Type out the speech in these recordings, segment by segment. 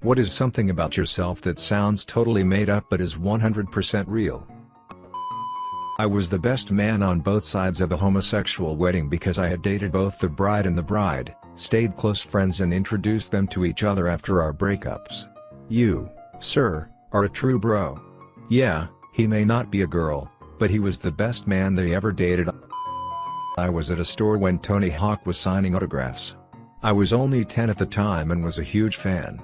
What is something about yourself that sounds totally made up but is 100% real? I was the best man on both sides of a homosexual wedding because I had dated both the bride and the bride, stayed close friends and introduced them to each other after our breakups. You, sir, are a true bro. Yeah, he may not be a girl, but he was the best man they ever dated. I was at a store when Tony Hawk was signing autographs. I was only 10 at the time and was a huge fan.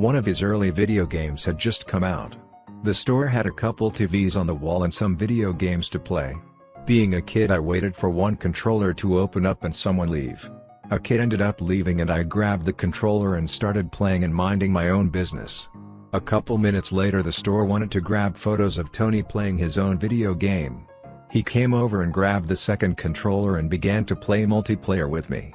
One of his early video games had just come out. The store had a couple TVs on the wall and some video games to play. Being a kid I waited for one controller to open up and someone leave. A kid ended up leaving and I grabbed the controller and started playing and minding my own business. A couple minutes later the store wanted to grab photos of Tony playing his own video game. He came over and grabbed the second controller and began to play multiplayer with me.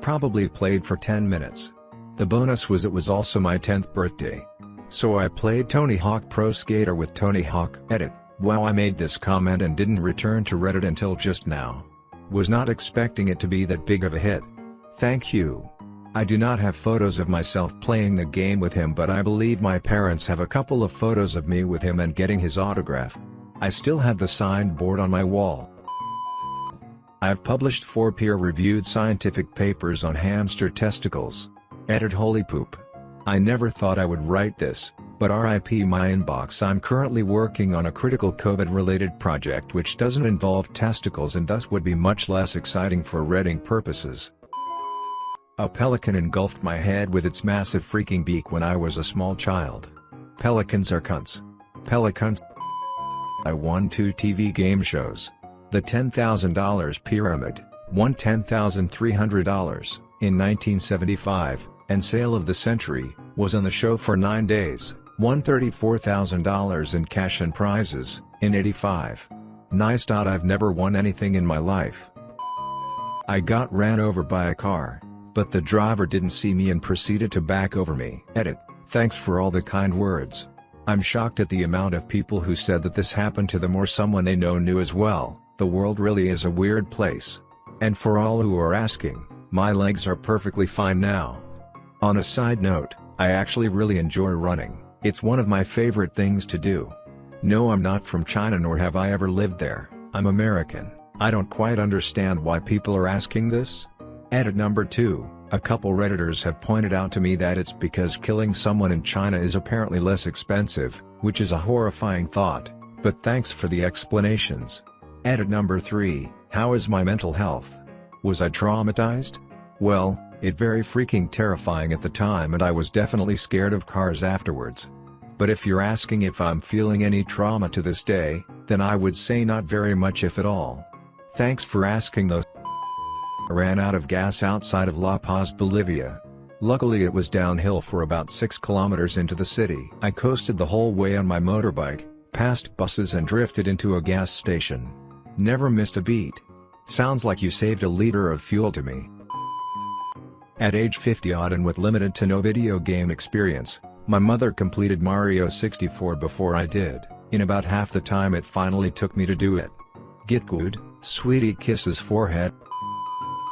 Probably played for 10 minutes. The bonus was it was also my 10th birthday. So I played Tony Hawk Pro Skater with Tony Hawk Edit. Wow I made this comment and didn't return to Reddit until just now. Was not expecting it to be that big of a hit. Thank you. I do not have photos of myself playing the game with him but I believe my parents have a couple of photos of me with him and getting his autograph. I still have the signed board on my wall. I've published four peer-reviewed scientific papers on hamster testicles. Edit Holy Poop. I never thought I would write this, but RIP my inbox I'm currently working on a critical COVID-related project which doesn't involve testicles and thus would be much less exciting for reading purposes. A pelican engulfed my head with its massive freaking beak when I was a small child. Pelicans are cunts. Pelicans. I won two TV game shows. The $10,000 Pyramid, won $10,300, in 1975, and Sale of the Century, was on the show for 9 days, won $34,000 in cash and prizes, in 85. Nice. I've never won anything in my life. I got ran over by a car, but the driver didn't see me and proceeded to back over me. Edit, thanks for all the kind words. I'm shocked at the amount of people who said that this happened to them or someone they know knew as well, the world really is a weird place. And for all who are asking, my legs are perfectly fine now. On a side note, I actually really enjoy running, it's one of my favorite things to do. No I'm not from China nor have I ever lived there, I'm American, I don't quite understand why people are asking this. Edit number 2, a couple redditors have pointed out to me that it's because killing someone in China is apparently less expensive, which is a horrifying thought, but thanks for the explanations. Edit number 3, how is my mental health? Was I traumatized? Well, it very freaking terrifying at the time and I was definitely scared of cars afterwards. But if you're asking if I'm feeling any trauma to this day, then I would say not very much if at all. Thanks for asking though. I ran out of gas outside of La Paz, Bolivia. Luckily it was downhill for about 6 kilometers into the city. I coasted the whole way on my motorbike, passed buses and drifted into a gas station. Never missed a beat. Sounds like you saved a liter of fuel to me. At age 50 odd and with limited to no video game experience, my mother completed Mario 64 before I did, in about half the time it finally took me to do it. Get good, sweetie kisses forehead.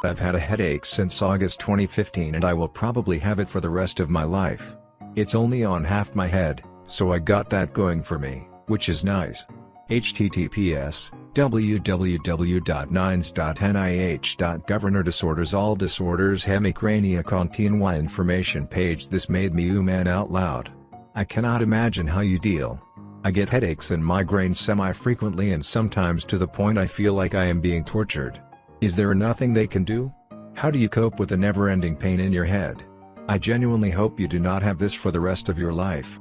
I've had a headache since August 2015 and I will probably have it for the rest of my life. It's only on half my head, so I got that going for me, which is nice. https www.ninds.nih.gov Disorders All Disorders Hemicrania Continua Information page This made me ooh man out loud. I cannot imagine how you deal. I get headaches and migraines semi-frequently and sometimes to the point I feel like I am being tortured. Is there nothing they can do? How do you cope with the never-ending pain in your head? I genuinely hope you do not have this for the rest of your life.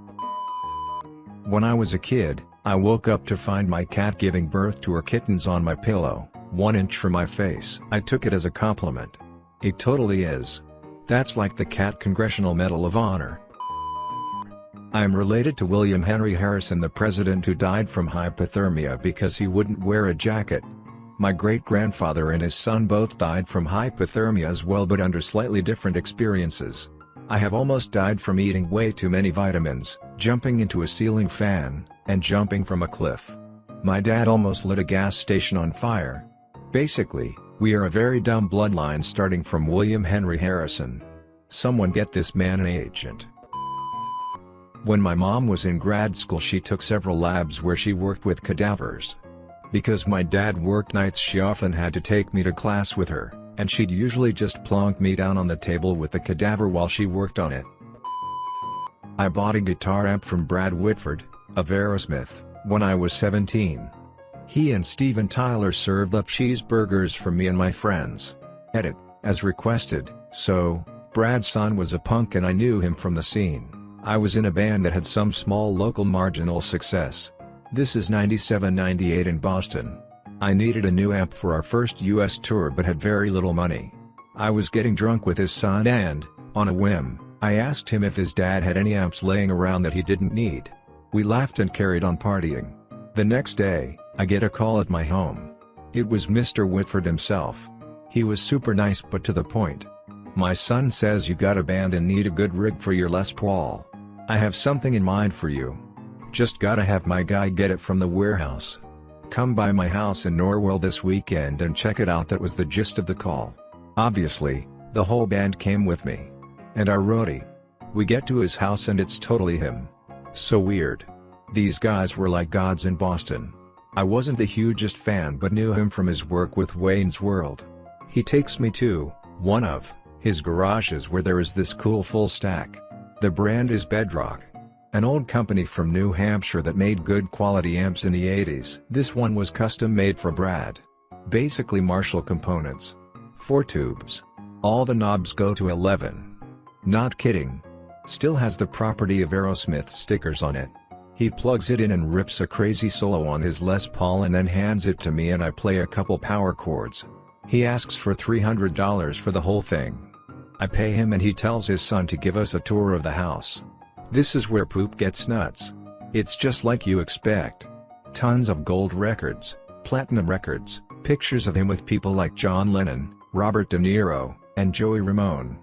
When I was a kid, I woke up to find my cat giving birth to her kittens on my pillow, one inch from my face. I took it as a compliment. It totally is. That's like the Cat Congressional Medal of Honor. I am related to William Henry Harrison the president who died from hypothermia because he wouldn't wear a jacket. My great-grandfather and his son both died from hypothermia as well but under slightly different experiences. I have almost died from eating way too many vitamins, jumping into a ceiling fan, and jumping from a cliff. My dad almost lit a gas station on fire. Basically, we are a very dumb bloodline starting from William Henry Harrison. Someone get this man an agent. When my mom was in grad school she took several labs where she worked with cadavers. Because my dad worked nights she often had to take me to class with her, and she'd usually just plonk me down on the table with the cadaver while she worked on it. I bought a guitar amp from Brad Whitford, of Aerosmith, when I was 17. He and Steven Tyler served up cheeseburgers for me and my friends. Edit, as requested, so, Brad's son was a punk and I knew him from the scene. I was in a band that had some small local marginal success. This is 97-98 in Boston. I needed a new amp for our first US tour but had very little money. I was getting drunk with his son and, on a whim, I asked him if his dad had any amps laying around that he didn't need. We laughed and carried on partying. The next day, I get a call at my home. It was Mr. Whitford himself. He was super nice but to the point. My son says you got a band and need a good rig for your Les Paul. I have something in mind for you. Just gotta have my guy get it from the warehouse. Come by my house in Norwell this weekend and check it out that was the gist of the call. Obviously, the whole band came with me. And our roadie. We get to his house and it's totally him. So weird. These guys were like gods in Boston. I wasn't the hugest fan but knew him from his work with Wayne's World. He takes me to, one of, his garages where there is this cool full stack. The brand is Bedrock. An old company from New Hampshire that made good quality amps in the 80s. This one was custom made for Brad. Basically Marshall components. 4 tubes. All the knobs go to 11. Not kidding. Still has the property of Aerosmith stickers on it. He plugs it in and rips a crazy solo on his Les Paul and then hands it to me and I play a couple power chords. He asks for $300 for the whole thing. I pay him and he tells his son to give us a tour of the house. This is where poop gets nuts. It's just like you expect. Tons of gold records, platinum records, pictures of him with people like John Lennon, Robert De Niro, and Joey Ramone.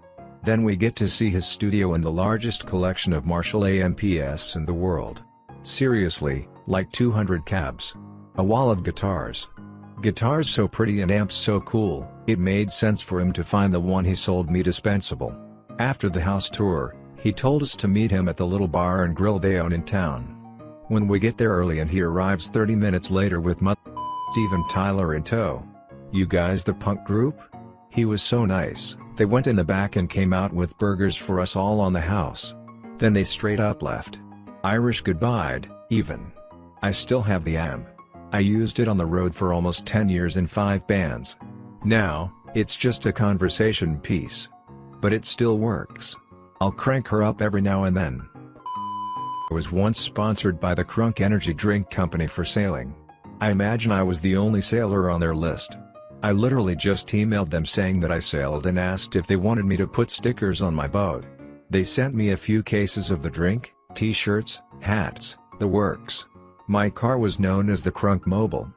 Then we get to see his studio and the largest collection of Marshall AMPS in the world. Seriously, like 200 cabs. A wall of guitars. Guitars so pretty and amps so cool, it made sense for him to find the one he sold me dispensable. After the house tour, he told us to meet him at the little bar and grill they own in town. When we get there early and he arrives 30 minutes later with Mud Steven Tyler in tow. You guys the punk group? He was so nice. They went in the back and came out with burgers for us all on the house. Then they straight up left. Irish goodbye, even. I still have the amp. I used it on the road for almost 10 years in 5 bands. Now, it's just a conversation piece. But it still works. I'll crank her up every now and then. I was once sponsored by the Crunk Energy Drink Company for sailing. I imagine I was the only sailor on their list. I literally just emailed them saying that I sailed and asked if they wanted me to put stickers on my boat. They sent me a few cases of the drink, t-shirts, hats, the works. My car was known as the Crunk Mobile.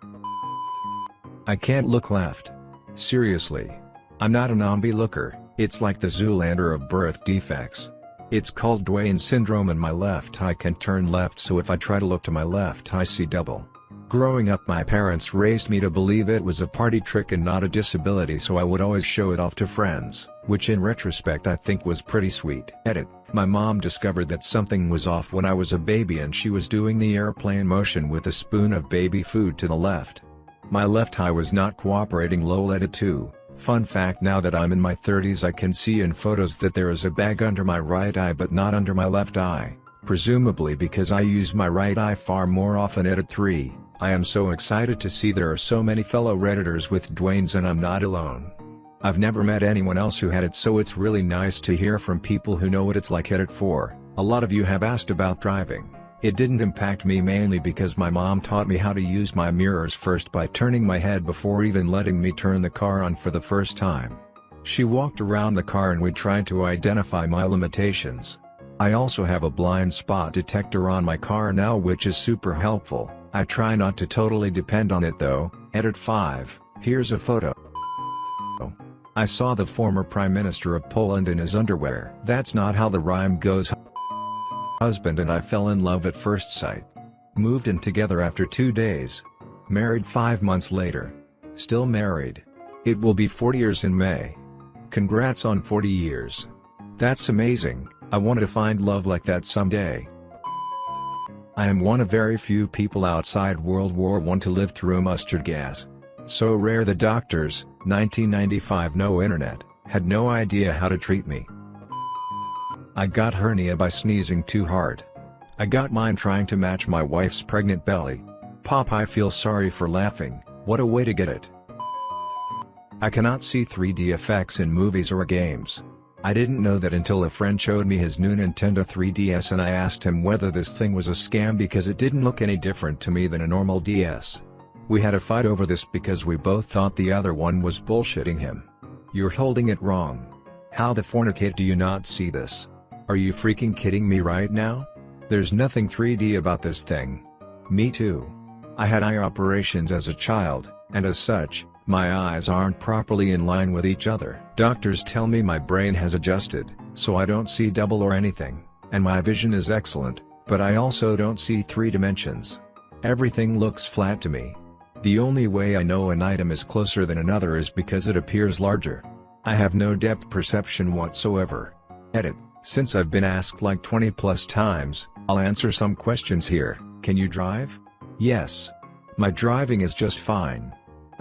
I can't look left. Seriously. I'm not a namby looker, it's like the Zoolander of birth defects. It's called Duane syndrome and my left eye can turn left so if I try to look to my left I see double. Growing up my parents raised me to believe it was a party trick and not a disability so I would always show it off to friends, which in retrospect I think was pretty sweet. Edit, my mom discovered that something was off when I was a baby and she was doing the airplane motion with a spoon of baby food to the left. My left eye was not cooperating lol edit 2. Fun fact now that I'm in my 30s I can see in photos that there is a bag under my right eye but not under my left eye, presumably because I use my right eye far more often edit 3. I am so excited to see there are so many fellow redditors with Duane's and I'm not alone. I've never met anyone else who had it so it's really nice to hear from people who know what it's like Edit 4. A lot of you have asked about driving. It didn't impact me mainly because my mom taught me how to use my mirrors first by turning my head before even letting me turn the car on for the first time. She walked around the car and we tried to identify my limitations. I also have a blind spot detector on my car now which is super helpful. I try not to totally depend on it though, edit 5, here's a photo. I saw the former Prime Minister of Poland in his underwear. That's not how the rhyme goes Husband and I fell in love at first sight. Moved in together after two days. Married five months later. Still married. It will be 40 years in May. Congrats on 40 years. That's amazing, I want to find love like that someday. I am one of very few people outside World War I to live through mustard gas. So rare the doctors, 1995 no internet, had no idea how to treat me. I got hernia by sneezing too hard. I got mine trying to match my wife's pregnant belly. Pop I feel sorry for laughing, what a way to get it. I cannot see 3D effects in movies or games. I didn't know that until a friend showed me his new Nintendo 3DS and I asked him whether this thing was a scam because it didn't look any different to me than a normal DS. We had a fight over this because we both thought the other one was bullshitting him. You're holding it wrong. How the fornicate do you not see this? Are you freaking kidding me right now? There's nothing 3D about this thing. Me too. I had eye operations as a child, and as such, my eyes aren't properly in line with each other. Doctors tell me my brain has adjusted, so I don't see double or anything, and my vision is excellent, but I also don't see three dimensions. Everything looks flat to me. The only way I know an item is closer than another is because it appears larger. I have no depth perception whatsoever. Edit, since I've been asked like 20 plus times, I'll answer some questions here, can you drive? Yes. My driving is just fine.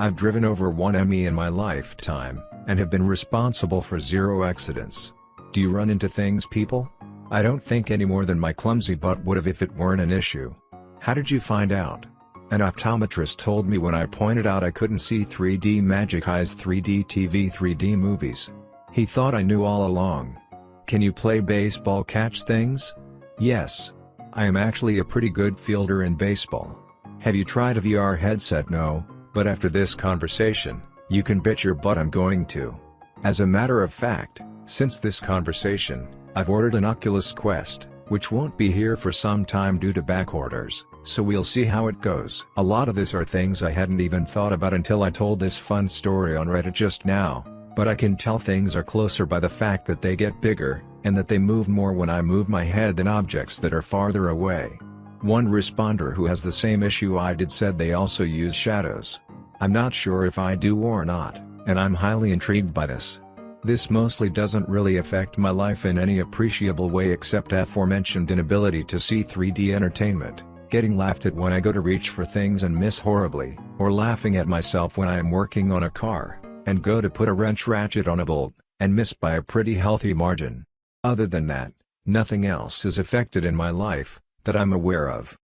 I've driven over 1 ME in my lifetime, and have been responsible for zero accidents. Do you run into things people? I don't think any more than my clumsy butt would have if it weren't an issue. How did you find out? An optometrist told me when I pointed out I couldn't see 3D Magic Eyes 3D TV 3D movies. He thought I knew all along. Can you play baseball catch things? Yes. I am actually a pretty good fielder in baseball. Have you tried a VR headset? No, but after this conversation, you can bet your butt I'm going to. As a matter of fact, since this conversation, I've ordered an Oculus Quest, which won't be here for some time due to back orders, so we'll see how it goes. A lot of this are things I hadn't even thought about until I told this fun story on Reddit just now, but I can tell things are closer by the fact that they get bigger, and that they move more when I move my head than objects that are farther away. One responder who has the same issue I did said they also use shadows. I'm not sure if I do or not, and I'm highly intrigued by this. This mostly doesn't really affect my life in any appreciable way except aforementioned inability to see 3D entertainment, getting laughed at when I go to reach for things and miss horribly, or laughing at myself when I am working on a car, and go to put a wrench ratchet on a bolt, and miss by a pretty healthy margin. Other than that, nothing else is affected in my life, that I'm aware of.